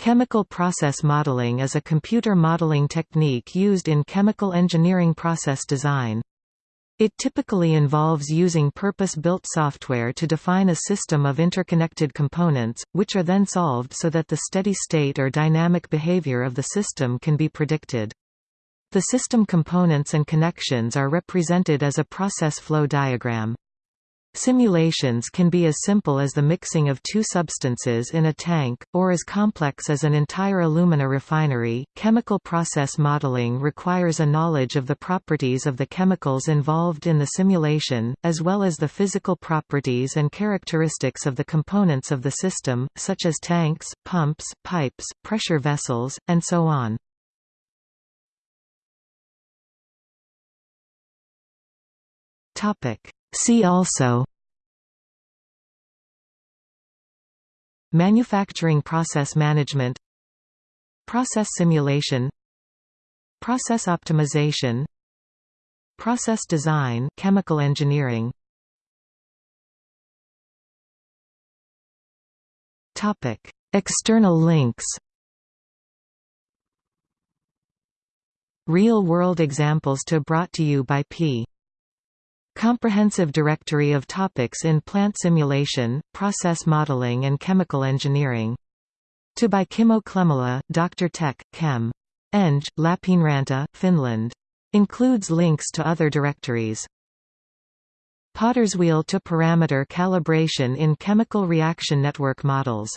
Chemical process modeling is a computer modeling technique used in chemical engineering process design. It typically involves using purpose-built software to define a system of interconnected components, which are then solved so that the steady state or dynamic behavior of the system can be predicted. The system components and connections are represented as a process flow diagram. Simulations can be as simple as the mixing of two substances in a tank, or as complex as an entire alumina refinery. Chemical process modeling requires a knowledge of the properties of the chemicals involved in the simulation, as well as the physical properties and characteristics of the components of the system, such as tanks, pumps, pipes, pressure vessels, and so on. Topic. See also Manufacturing process management Process simulation Process optimization Process design chemical engineering Topic External links. Real-world examples to brought to you by P Comprehensive directory of topics in plant simulation, process modeling and chemical engineering. To by Kimmo Dr. Tech, Chem. Eng, Lappeenranta, Finland. Includes links to other directories. PottersWheel to parameter calibration in chemical reaction network models